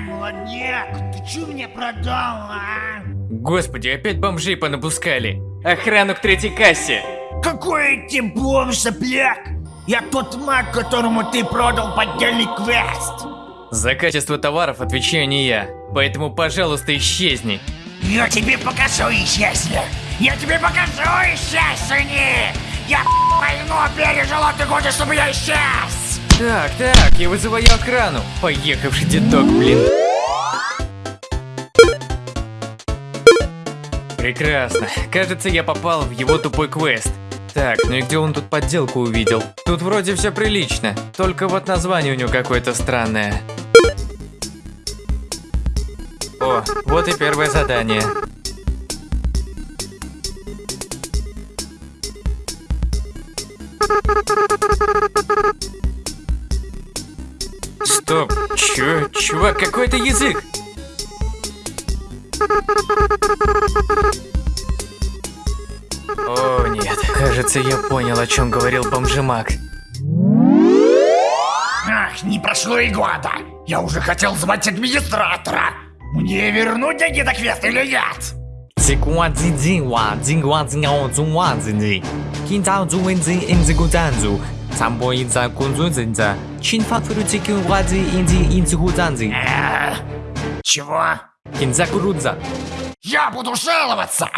молодняк, ты чё мне продал, а? Господи, опять бомжей понапускали. Охрану к третьей кассе. Какой эти бомж, сопляк? Я тот маг, которому ты продал поддельный квест. За качество товаров отвечаю не я, поэтому, пожалуйста, исчезни. Я тебе покажу, исчезни. Я тебе покажу, исчезни. Я войну пережил пережила, ты хочешь, чтобы я исчез. Так, так, я вызываю охрану. Поехавший дедок, блин. Прекрасно. Кажется, я попал в его тупой квест. Так, ну и где он тут подделку увидел? Тут вроде все прилично, только вот название у него какое-то странное. О, вот и первое задание. Чё? Чувак, какой это язык? О, нет. Кажется, я понял, о чем говорил бомжемак. Ах, не прошло и года. Я уже хотел звать администратора. Мне вернуть деньги на квест или нет? Тикуа-дзи-дзи-ва, динди, Кинтау-дзу-вэн-дзи-эм-дзигу-танзу sambo inza кунзунза инза. Чин фатфурути кюнвадзи инди инцигудзанзи. Чего? Кинзакурудза. Я буду жаловаться!